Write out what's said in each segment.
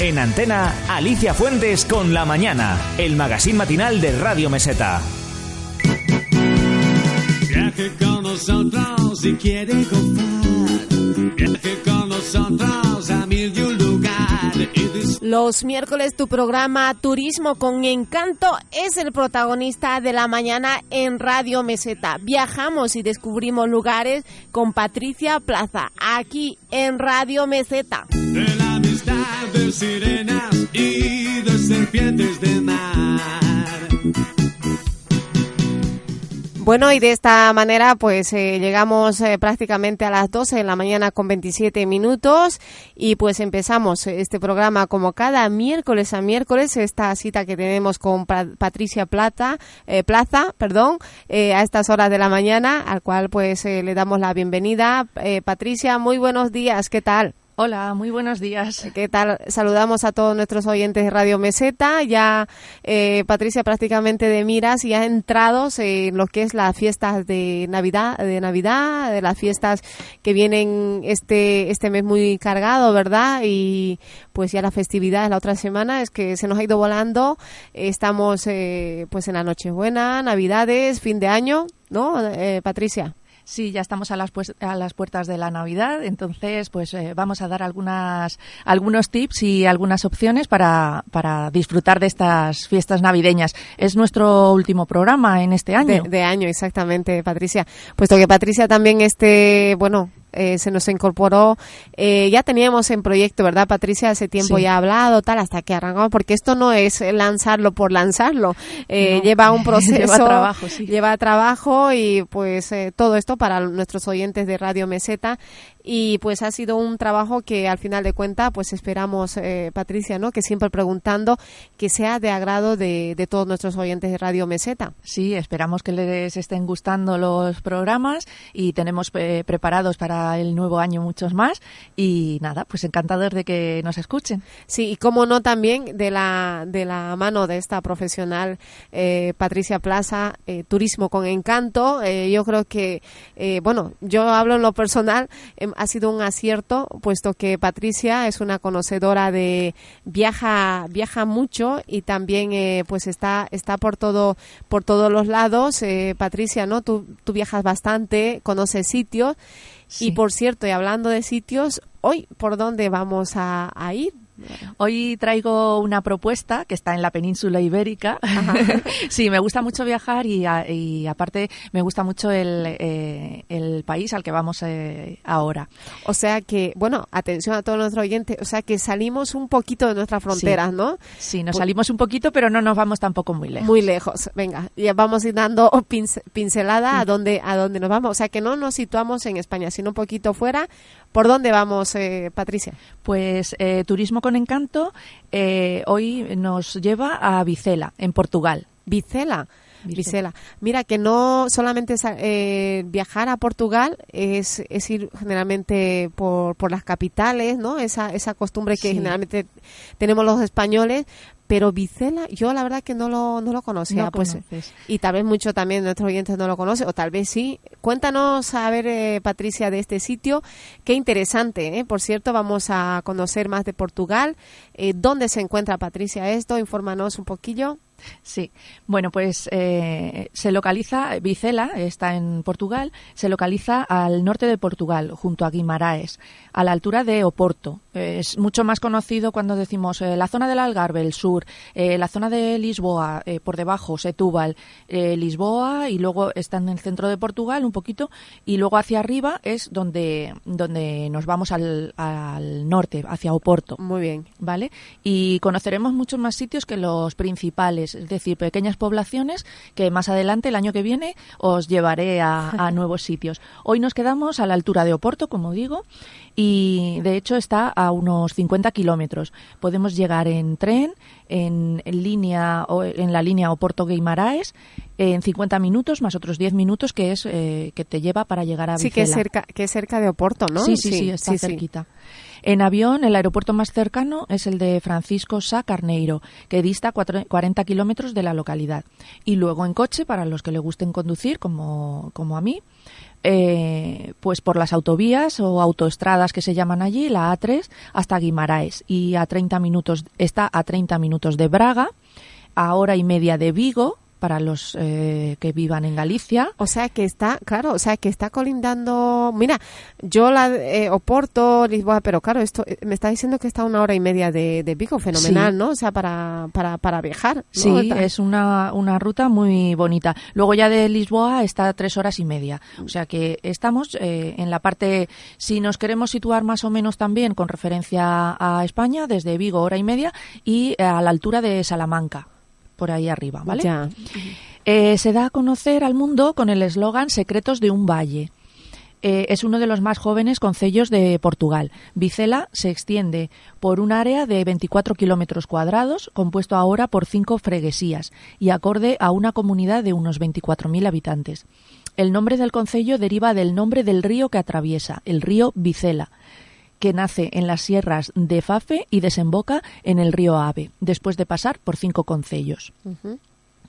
En antena, Alicia Fuentes con La Mañana, el magazine matinal de Radio Meseta. Viaje con nosotros si quiere gozar. Viaje con nosotros a mil y un lugar. Los miércoles tu programa Turismo con Encanto es el protagonista de la mañana en Radio Meseta. Viajamos y descubrimos lugares con Patricia Plaza, aquí en Radio Meseta. de la amistad de sirenas y de serpientes de mar. Bueno, y de esta manera pues eh, llegamos eh, prácticamente a las 12 de la mañana con 27 minutos y pues empezamos este programa como cada miércoles a miércoles, esta cita que tenemos con Pa- Patricia Plata, eh, Plaza, perdón, a estas horas de la mañana, al cual pues le damos la bienvenida. Patricia, muy buenos días, ¿qué tal? Hola, muy buenos días. ¿Qué tal? Saludamos a todos nuestros oyentes de Radio Meseta. Ya eh, Patricia prácticamente de miras y ha entrado en lo que es las fiestas de Navidad, de Navidad, de las fiestas que vienen este este mes muy cargado, ¿verdad? Y pues ya la festividad es la otra semana, es que se nos ha ido volando. Estamos eh, pues en la Nochebuena, Navidades, fin de año, ¿no? Eh, Patricia. Sí, ya estamos a las, pues- a las puertas de la Navidad, entonces pues eh, vamos a dar algunas, algunos tips y algunas opciones para, para disfrutar de estas fiestas navideñas. Es nuestro último programa en este año. De, de año, exactamente, Patricia. Puesto que Patricia también, este, bueno, eh, se nos incorporó, eh, ya teníamos en proyecto, ¿verdad, Patricia? Hace tiempo Sí. ya hablado, tal, hasta que arrancamos, porque esto no es lanzarlo por lanzarlo, eh, No. lleva un proceso, Lleva trabajo, sí. lleva trabajo y pues eh, todo esto para nuestros oyentes de Radio Meseta y pues ha sido un trabajo que al final de cuentas pues esperamos eh, Patricia no que siempre preguntando que sea de agrado de, de todos nuestros oyentes de Radio Meseta Sí, esperamos que les estén gustando los programas y tenemos eh, preparados para el nuevo año muchos más. Y nada, pues encantados de que nos escuchen. Sí, y cómo no también de la, de la mano de esta profesional eh, Patricia Plaza, eh, Turismo con Encanto. Eh, yo creo que, eh, bueno, yo hablo en lo personal, ha sido un acierto, puesto que Patricia es una conocedora de viaja, viaja mucho y también eh, pues está, está por todo, por todos los lados. Eh, Patricia, ¿no? Tú, tú viajas bastante, conoces sitios. Y por cierto, y hablando de sitios, hoy, ¿por dónde vamos a, a ir? Hoy traigo una propuesta que está en la península ibérica. sí, me gusta mucho viajar y, a- y aparte me gusta mucho el, eh, el país al que vamos eh, ahora. O sea que, bueno, atención a todos nuestros oyentes, o sea que salimos un poquito de nuestras fronteras, ¿no? Sí, nos salimos un poquito, pero no nos vamos tampoco muy lejos. Muy lejos. Venga, ya vamos a ir dando pince- pincelada a dónde a dónde nos vamos. O sea que no nos situamos en España, sino un poquito fuera. ¿Por dónde vamos, eh, Patricia? Pues eh, Turismo con Encanto eh, hoy nos lleva a Vicela, en Portugal. Vicela. Vicela. Mira que no solamente eh, viajar a Portugal es, es ir generalmente por, por las capitales, ¿no? Esa, esa costumbre que Sí. generalmente tenemos los españoles. Pero Vicela, yo la verdad que no lo, no lo conocía. No pues, conoces. y tal vez mucho también de nuestros oyentes no lo conocen, o tal vez sí. Cuéntanos, a ver, eh, Patricia, de este sitio. Qué interesante, ¿eh? Por cierto, vamos a conocer más de Portugal. Eh, ¿Dónde se encuentra, Patricia, esto? Infórmanos un poquillo. Sí, bueno, pues eh, se localiza, Vicela está en Portugal, se localiza al norte de Portugal, junto a Guimaraes, a la altura de Oporto. Es mucho más conocido cuando decimos eh, la zona del Algarve, el sur, eh, la zona de Lisboa, eh, por debajo, Setúbal, Lisboa, y luego está en el centro de Portugal un poquito, y luego hacia arriba es donde, donde nos vamos al, al norte, hacia Oporto. Muy bien. ¿vale? Y conoceremos muchos más sitios que los principales, es decir, pequeñas poblaciones que más adelante, el año que viene, os llevaré a, a nuevos sitios. Hoy nos quedamos a la altura de Oporto, como digo, y de hecho está a unos 50 kilómetros. Podemos llegar en tren, en, en línea o en la línea Oporto-Guimaraes, en 50 minutos más otros 10 minutos que es eh, que te lleva para llegar a Sí, que es, Vicela. cerca, que es cerca de Oporto, ¿no? Sí, sí, sí, está cerquita. En avión, el aeropuerto más cercano es el de Francisco Sá Carneiro, que dista cuatro- 40 kilómetros de la localidad. Y luego en coche, para los que le gusten conducir, como, como a mí, eh, pues por las autovías o autoestradas que se llaman allí, la A3, hasta Guimaraes. Y a 30 minutos, está a 30 minutos de Braga, a hora y media de Vigo, para los eh, que vivan en Galicia. O sea que está, claro, o sea que está colindando. Mira, yo la eh, Oporto, Lisboa, pero claro, esto eh, me está diciendo que está a una hora y media de, de Vigo, fenomenal, Sí. ¿no? O sea, para, para, para viajar. ¿no? Sí, es una, una ruta muy bonita. Luego ya de Lisboa está a tres horas y media. O sea que estamos eh, en la parte, si nos queremos situar más o menos también con referencia a España, desde Vigo hora y media y eh, a la altura de Salamanca, por ahí arriba, ¿vale? Ya. Eh, se da a conocer al mundo con el eslogan Secretos de un Valle. Eh, es uno de los más jóvenes concellos de Portugal. Vicela se extiende por un área de 24 kilómetros cuadrados, compuesto ahora por cinco freguesías y acorde a una comunidad de unos 24.000 habitantes. El nombre del concello deriva del nombre del río que atraviesa, el río Vicela, que nace en las sierras de Fafe y desemboca en el río Ave, después de pasar por cinco concellos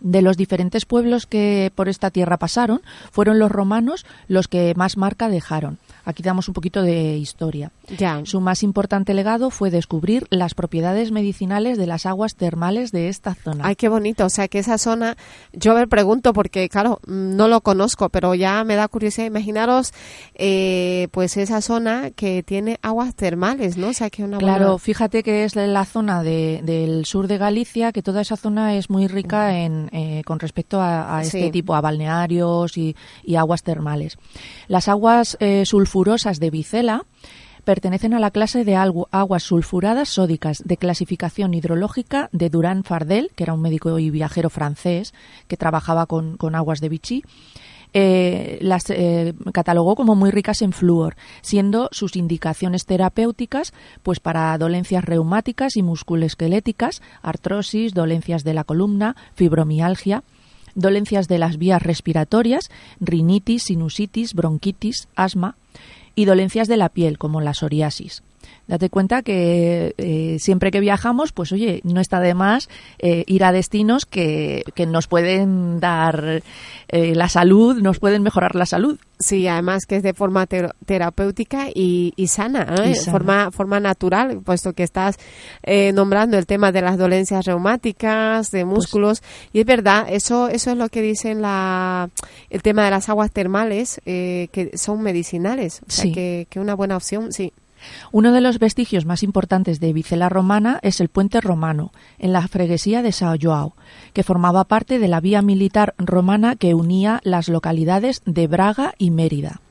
de los diferentes pueblos que por esta tierra pasaron, fueron los romanos los que más marca dejaron. Aquí damos un poquito de historia. Ya. Su más importante legado fue descubrir las propiedades medicinales de las aguas termales de esta zona. Ay, qué bonito. O sea, que esa zona, yo me pregunto porque, claro, mm, no lo conozco, pero ya me da curiosidad. Imaginaros, eh, pues esa zona que tiene aguas termales, ¿no? O sea, que una Claro, buena... fíjate que es la zona de- del sur de Galicia, que toda esa zona es muy rica en, eh, con respecto a, a este Sí. tipo, a balnearios y, y aguas termales. Las aguas eh, sulfurosas de Vicela pertenecen a la clase de aguas sulfuradas sódicas de clasificación hidrológica de Durán Fardel, que era un médico y viajero francés que trabajaba con, con aguas de Vichy. Eh, las eh, catalogó como muy ricas en flúor, siendo sus indicaciones terapéuticas pues para dolencias reumáticas y musculoesqueléticas, artrosis, dolencias de la columna, fibromialgia, dolencias de las vías respiratorias, rinitis, sinusitis, bronquitis, asma y dolencias de la piel como la psoriasis. Date cuenta que eh, siempre que viajamos, pues oye, no está de más eh, ir a destinos que, que nos pueden dar eh, la salud, nos pueden mejorar la salud. Sí, además que es de forma ter- terapéutica y, y sana, ¿eh? Y sana. Forma, forma natural, puesto que estás eh, nombrando el tema de las dolencias reumáticas, de músculos, y es verdad, eso, eso es lo que dicen la, el tema de las aguas termales, eh, que son medicinales, o sea, Sí. que, que una buena opción, sí. Uno de los vestigios más importantes de Vicela Romana es el puente romano, en la freguesía de São João, que formaba parte de la vía militar romana que unía las localidades de Braga y Mérida.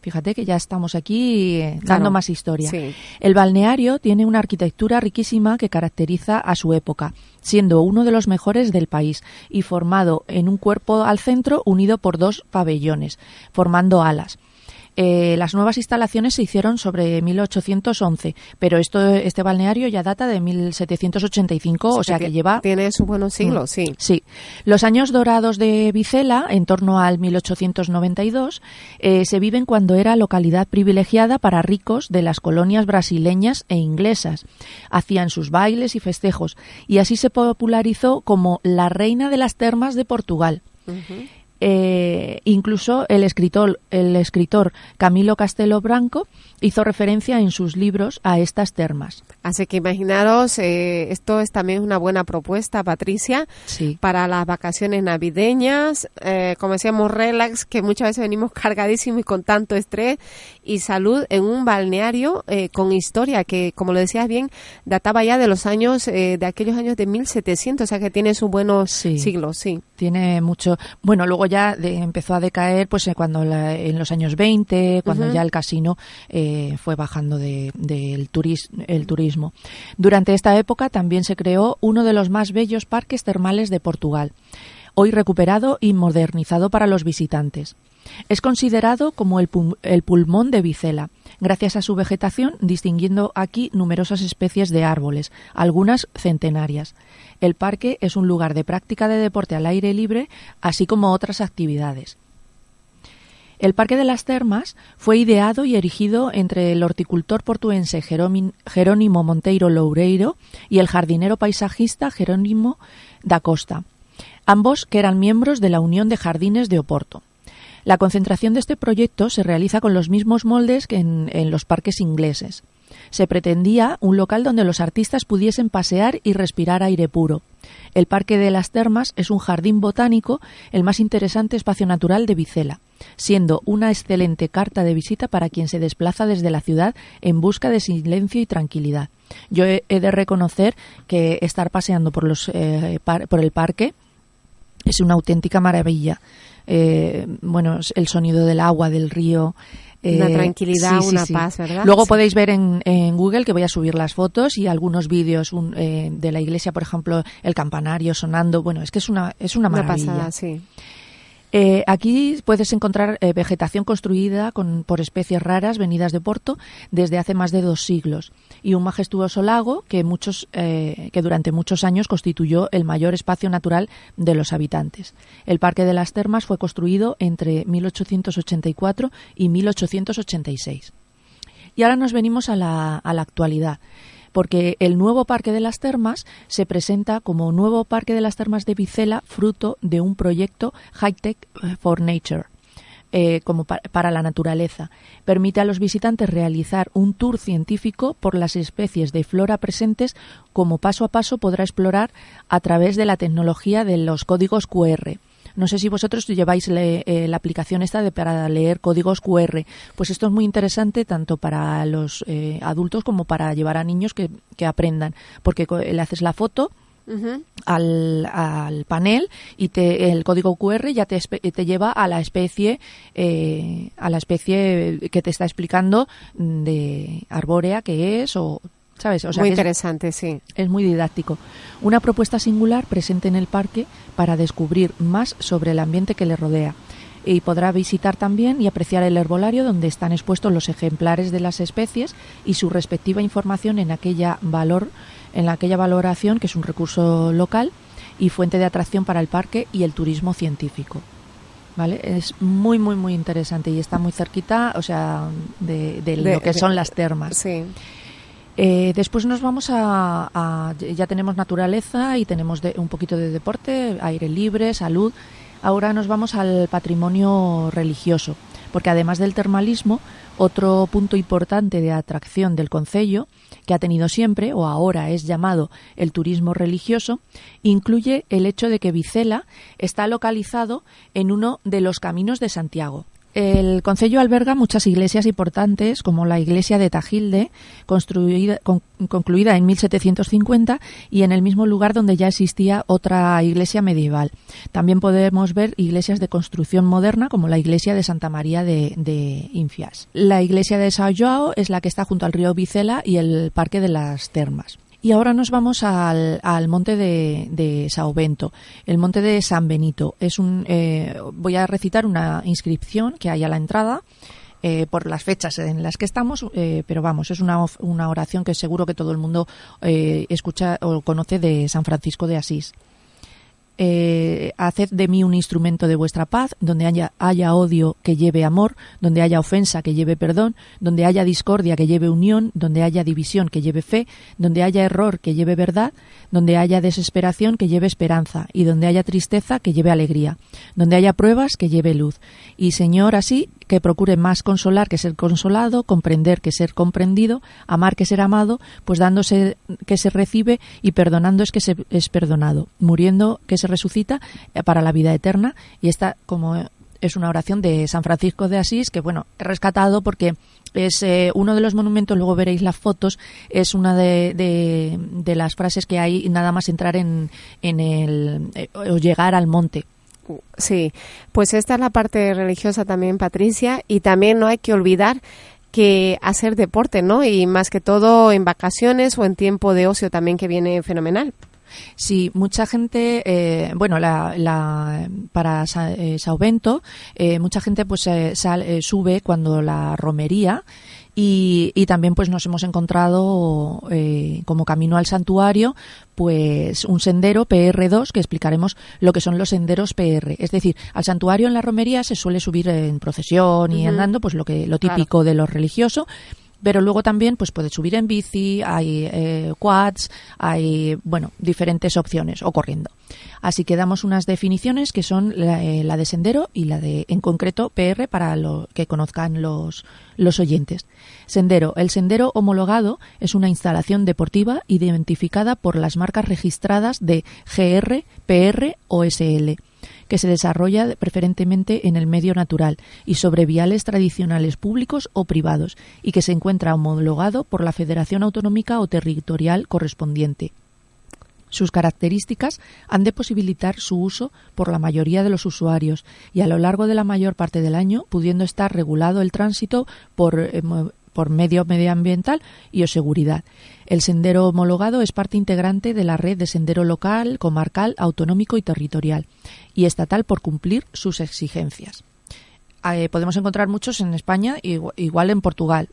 Fíjate que ya estamos aquí eh, dando Claro. más historia. Sí. El balneario tiene una arquitectura riquísima que caracteriza a su época, siendo uno de los mejores del país y formado en un cuerpo al centro unido por dos pabellones, formando alas. Eh, las nuevas instalaciones se hicieron sobre 1811, pero esto, este balneario ya data de 1785, o sea que lleva Tiene sus buenos siglos, sí. Sí. Los años dorados de Vicela, en torno al 1892, eh, se viven cuando era localidad privilegiada para ricos de las colonias brasileñas e inglesas. Hacían sus bailes y festejos, y así se popularizó como la reina de las termas de Portugal. Eh, incluso el escritor, el escritor Camilo Castelo Branco hizo referencia en sus libros a estas termas. Así que imaginaros, eh, esto es también una buena propuesta, Patricia, Sí. para las vacaciones navideñas, eh, como decíamos, relax, que muchas veces venimos cargadísimos y con tanto estrés y salud en un balneario eh, con historia que, como lo decías bien, databa ya de los años, eh, de aquellos años de 1700, o sea que tiene sus buenos Sí. siglos, sí. tiene mucho bueno luego ya de- empezó a decaer pues eh, cuando la- en los años 20 cuando ya el casino eh, fue bajando de- del turis- el turismo durante esta época también se creó uno de los más bellos parques termales de Portugal hoy recuperado y modernizado para los visitantes es considerado como el, pul- el pulmón de Vicela, gracias a su vegetación, distinguiendo aquí numerosas especies de árboles, algunas centenarias. El parque es un lugar de práctica de deporte al aire libre, así como otras actividades. El Parque de las Termas fue ideado y erigido entre el horticultor portuense Jerónimo Monteiro Loureiro y el jardinero paisajista Jerónimo da Costa, ambos que eran miembros de la Unión de Jardines de Oporto. La concentración de este proyecto se realiza con los mismos moldes que en, los parques ingleses. Se pretendía un local donde los artistas pudiesen pasear y respirar aire puro. El Parque de las Termas es un jardín botánico, el más interesante espacio natural de Vicela, siendo una excelente carta de visita para quien se desplaza desde la ciudad en busca de silencio y tranquilidad. Yo he, he de reconocer que estar paseando por, los, eh, par- por el parque es una auténtica maravilla. Eh, bueno, el sonido del agua, del río. Una eh, tranquilidad, sí, una sí. paz, ¿verdad? Luego podéis ver en, en Google que voy a subir las fotos y algunos vídeos un- eh, de la iglesia, por ejemplo, el campanario sonando. Bueno, es que es una, es una Una maravilla. pasada, sí. Eh, aquí puedes encontrar eh, vegetación construida con, por especies raras venidas de Porto desde hace más de dos siglos y un majestuoso lago que, muchos, eh, que durante muchos años constituyó el mayor espacio natural de los habitantes. El Parque de las Termas fue construido entre 1884 y 1886. Y ahora nos venimos a la, a la actualidad, porque el nuevo Parque de las Termas se presenta como nuevo Parque de las Termas de Vicela, fruto de un proyecto High Tech for Nature. eh, como pa- para la naturaleza. Permite a los visitantes realizar un tour científico por las especies de flora presentes, como paso a paso podrá explorar a través de la tecnología de los códigos QR. No sé si vosotros lleváis le- eh, la aplicación esta de para leer códigos QR. Pues esto es muy interesante tanto para los eh, adultos como para llevar a niños que, que aprendan, porque le haces la foto al, al panel y te, el código QR ya te, te lleva a la especie eh, a la especie que te está explicando de arbórea que es o sabes o sea Muy es- interesante, sí. es muy didáctico. Una propuesta singular presente en el parque para descubrir más sobre el ambiente que le rodea. Y podrá visitar también y apreciar el herbolario donde están expuestos los ejemplares de las especies y su respectiva información en aquella valor, en aquella valoración que es un recurso local y fuente de atracción para el parque y el turismo científico. ¿Vale? Es muy, muy, muy interesante y está muy cerquita, o sea, de, de De- lo que son las termas. Sí. Eh, después nos vamos a, ya tenemos naturaleza y tenemos de- un poquito de deporte, aire libre, salud. Ahora nos vamos al patrimonio religioso, porque además del termalismo, otro punto importante de atracción del concello, que ha tenido siempre o ahora es llamado el turismo religioso, incluye el hecho de que Vicela está localizado en uno de los caminos de Santiago. El concello alberga muchas iglesias importantes, como la iglesia de Tajilde, construida, con- concluida en 1750 y en el mismo lugar donde ya existía otra iglesia medieval. También podemos ver iglesias de construcción moderna, como la iglesia de Santa María de, de Infias. La iglesia de São João es la que está junto al río Vicela y el Parque de las Termas. Y ahora nos vamos al, al monte de, de Sao Bento, el monte de San Benito. Es un, eh, voy a recitar una inscripción que hay a la entrada eh, por las fechas en las que estamos, eh, pero vamos, es una, una oración que seguro que todo el mundo eh, escucha o conoce de San Francisco de Asís. Eh, haced de mí un instrumento de vuestra paz, donde haya, haya odio que lleve amor, donde haya ofensa que lleve perdón, donde haya discordia que lleve unión, donde haya división que lleve fe, donde haya error que lleve verdad, donde haya desesperación que lleve esperanza, y donde haya tristeza que lleve alegría, donde haya pruebas que lleve luz. Y Señor, así que procure más consolar que ser consolado, comprender que ser comprendido, amar que ser amado, pues dándose que se recibe y perdonando es que se es perdonado, muriendo que se resucita eh, para la vida eterna. Y esta, como es una oración de San Francisco de Asís, que bueno, he rescatado porque es eh, uno de los monumentos, luego veréis las fotos, es una de, de, de las frases que hay nada más entrar en, en el, eh, o llegar al monte. Sí, pues esta es la parte religiosa también, Patricia, y también no hay que olvidar que hacer deporte, ¿no? Y más que todo en vacaciones o en tiempo de ocio también que viene fenomenal. Sí, mucha gente, eh, bueno, la, la- para Sa- eh, eh, mucha gente pues eh, sal- eh, sube cuando la romería y, y también pues nos hemos encontrado eh, como camino al santuario pues un sendero PR2 que explicaremos lo que son los senderos PR. Es decir, al santuario en la romería se suele subir en procesión y andando pues lo que lo Claro. típico de lo religioso Pero luego también pues puedes subir en bici, hay eh, quads, hay bueno diferentes opciones o corriendo. Así que damos unas definiciones que son la, eh, de sendero y la de en concreto PR para lo que conozcan los los oyentes. Sendero. El sendero homologado es una instalación deportiva identificada por las marcas registradas de GR, PR o SL que se desarrolla preferentemente en el medio natural y sobre viales tradicionales públicos o privados y que se encuentra homologado por la Federación Autonómica o Territorial correspondiente. Sus características han de posibilitar su uso por la mayoría de los usuarios y a lo largo de la mayor parte del año pudiendo estar regulado el tránsito por, eh, por medio medioambiental y o seguridad. El sendero homologado es parte integrante de la red de sendero local, comarcal, autonómico y territorial y estatal por cumplir sus exigencias. Eh, podemos encontrar muchos en España, igual en Portugal.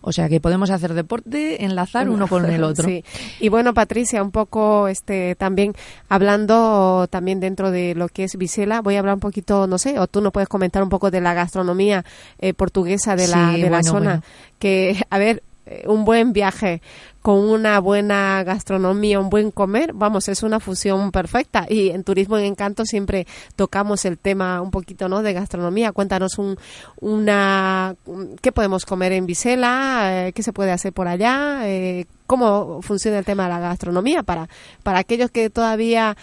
O sea que podemos hacer deporte, enlazar uno con el otro. Sí. Y bueno, Patricia, un poco este también hablando también dentro de lo que es Vicela, voy a hablar un poquito, no sé, o tú nos puedes comentar un poco de la gastronomía eh, portuguesa de la, Sí, de la bueno, zona. bueno. Que, a ver, un buen viaje con una buena gastronomía, un buen comer, vamos, es una fusión perfecta. Y en Turismo en Encanto siempre tocamos el tema un poquito, ¿no? De gastronomía. Cuéntanos un, una, ¿qué podemos comer en Vicela? Eh, ¿Qué se puede hacer por allá? Eh, ¿Cómo funciona el tema de la gastronomía para, para aquellos que todavía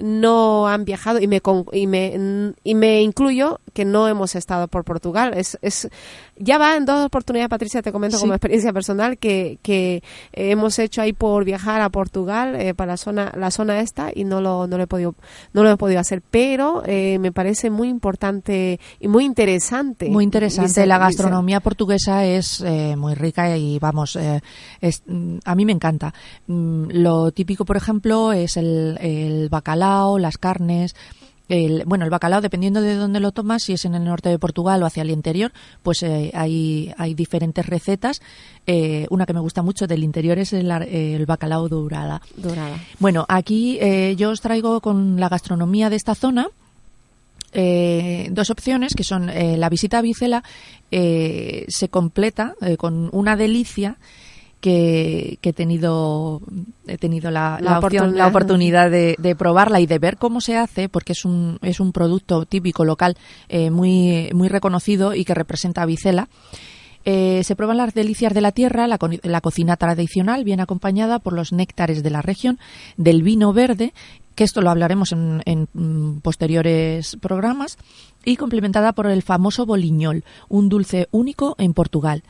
no han viajado y me y me y me incluyo que no hemos estado por Portugal es, es ya va en dos oportunidades Patricia te comento Sí. como experiencia personal que, que eh, hemos hecho ahí por viajar a Portugal eh, para la zona la zona esta y no lo no lo he podido no lo he podido hacer pero eh, me parece muy importante y muy interesante Muy interesante. La gastronomía portuguesa es eh, muy rica y vamos, eh, es- mm, a mí me encanta. Mm, Lo típico, por ejemplo, es el, el bacalao, las carnes. El, bueno, el bacalao, dependiendo de dónde lo tomas, si es en el norte de Portugal o hacia el interior, pues eh, hay, hay diferentes recetas. Eh, una que me gusta mucho del interior es el, el bacalao dorada. dorada Bueno, aquí eh, yo os traigo con la gastronomía de esta zona dos opciones que son la visita a Vicela se completa con una delicia que, que he tenido he tenido la, La la opción, oportunidad. la oportunidad de, de probarla y de ver cómo se hace porque es un es un producto típico local eh, muy muy reconocido y que representa a Vicela eh, se prueban las delicias de la tierra, la, la cocina tradicional, bien acompañada por los néctares de la región, del vino verde, que esto lo hablaremos en, en, mm, posteriores programas, y complementada por el famoso boliñol, un dulce único en Portugal.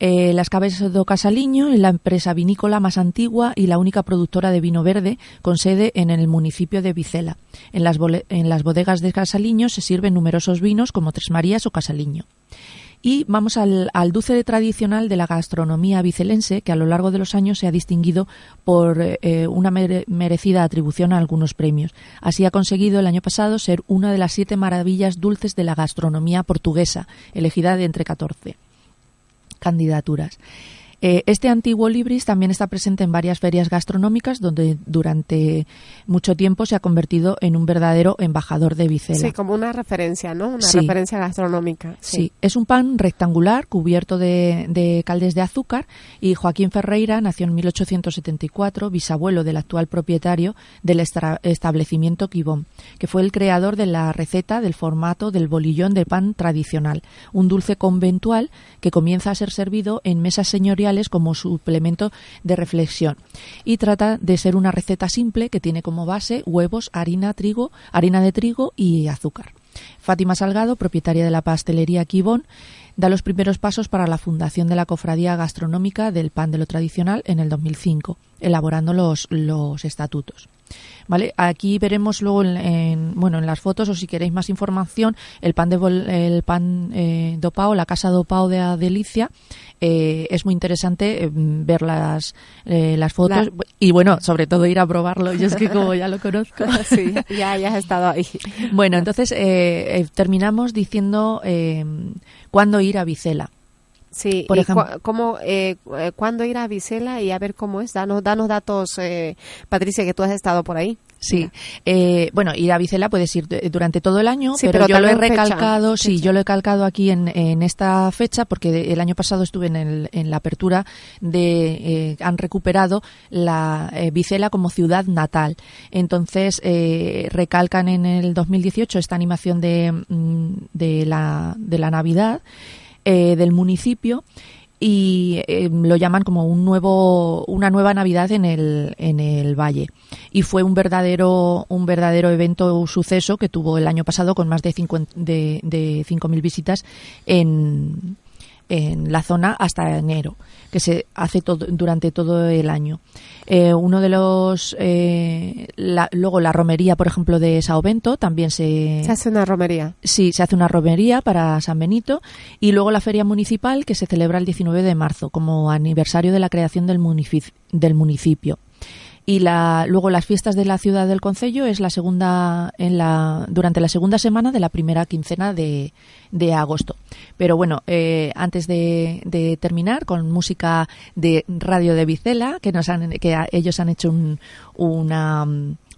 Eh, las Cabezas do Casaliño es la empresa vinícola más antigua y la única productora de vino verde con sede en el municipio de Vicela. En las, bodegas de Casaliño se sirven numerosos vinos como Tres Marías o Casaliño. Y vamos al, dulce tradicional de la gastronomía vicelense, que a lo largo de los años se ha distinguido por eh, una mere- merecida atribución a algunos premios. Así ha conseguido el año pasado ser una de las siete maravillas dulces de la gastronomía portuguesa, elegida de entre 14 candidaturas. Eh, este antiguo libris también está presente en varias ferias gastronómicas donde durante mucho tiempo se ha convertido en un verdadero embajador de Vicela. sí como una referencia no una Sí. referencia gastronómica Sí, es un pan rectangular cubierto de, de caldes de azúcar y Joaquín Ferreira nació en 1874, bisabuelo del actual propietario del estra- establecimiento Quibón, que fue el creador de la receta del formato del bolillón de pan tradicional, un dulce conventual que comienza a ser servido en mesas señoriales como suplemento de reflexión y trata de ser una receta simple que tiene como base huevos, harina, trigo, harina de trigo y azúcar. Fátima Salgado, propietaria de la pastelería Quibón, da los primeros pasos para la fundación de la Cofradía Gastronómica del Pan de lo Tradicional en el 2005, elaborando los, los estatutos. ¿Vale? Aquí veremos luego en, en- bueno, en las fotos o si queréis más información el pan de bol- el pan eh, do pao, la casa do pao de Delicia eh, es muy interesante eh, ver las, eh, las fotos La- y bueno, sobre todo ir a probarlo. Yo es que como ya lo conozco. sí ya ya has estado ahí Bueno, entonces eh, eh, terminamos diciendo eh, cuándo ir a Vicela. Sí, Por y ejemplo- cómo, eh, eh, cuándo ir a Vicela y a ver cómo es. Danos, danos datos, eh, Patricia, que tú has estado por ahí. Sí, eh, bueno, ir a Vicela puedes ir de- durante todo el año, Sí, pero, pero yo lo he fecha, recalcado, sí, fecha. yo lo he calcado aquí en, en esta fecha porque el año pasado estuve en, el- en la apertura de, eh, han recuperado la eh, Vicela como ciudad natal. Entonces, eh, recalcan en el 2018 esta animación de, mm, de, la, de la Navidad eh, del municipio y eh, lo llaman como un nuevo una nueva Navidad en el en el valle. Y fue un verdadero un verdadero evento suceso que tuvo el año pasado con más de 50 de, de 5.000 visitas en en la zona hasta enero, que se hace todo, durante todo el año. Eh, uno de los. eh, la- luego la romería, por ejemplo, de Sao Bento también se, Se hace una romería. Sí, se hace una romería para San Benito y luego la feria municipal que se celebra el 19 de marzo como aniversario de la creación del, munici- del municipio. Y la, luego las fiestas de la ciudad del concello es la segunda en la durante la segunda semana de la primera quincena de, de agosto. Pero bueno, eh, antes de, de terminar con música de Radio de Vicela que nos han que ellos han hecho un- una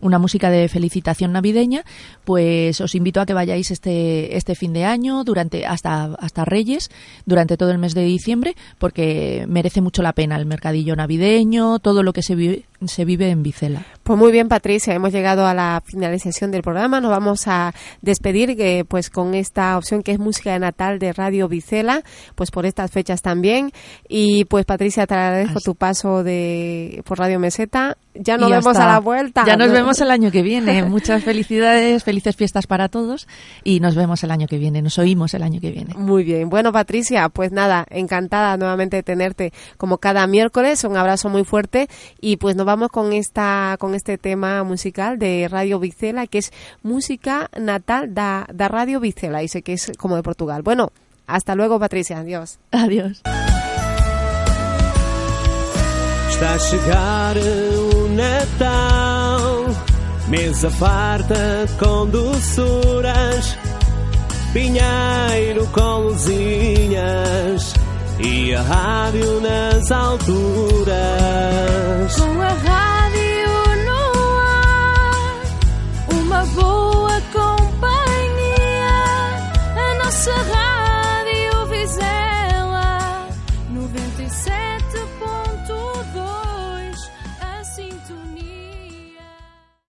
una música de felicitación navideña, pues os invito a que vayáis este, este fin de año, durante, hasta, hasta Reyes, durante todo el mes de diciembre, porque merece mucho la pena el mercadillo navideño, todo lo que se vive, se vive en Vicela. Pues muy bien, Patricia, hemos llegado a la finalización del programa. Nos vamos a despedir eh, pues con esta opción que es música de Natal de Radio Vicela, pues por estas fechas también. Y pues Patricia, te agradezco Así. tu paso de por Radio Meseta. Ya nos vemos a la vuelta. Ya nos vemos el año que viene. Muchas felicidades, felices fiestas para todos y nos vemos el año que viene, nos oímos el año que viene. Muy bien. Bueno, Patricia, pues nada, encantada nuevamente de tenerte como cada miércoles. Un abrazo muy fuerte y pues nos vamos con esta con este tema musical de Radio Vicela, que es música natal da, da Radio Vicela, dice que es como de Portugal. Bueno, hasta luego, Patricia. Adiós. Adiós. Está a chegar o Natal, mesa farta com doçuras, pinheiro com luzinhas e a rádio nas alturas. Com a rádio no ar, uma boa companhia, a nossa rádio.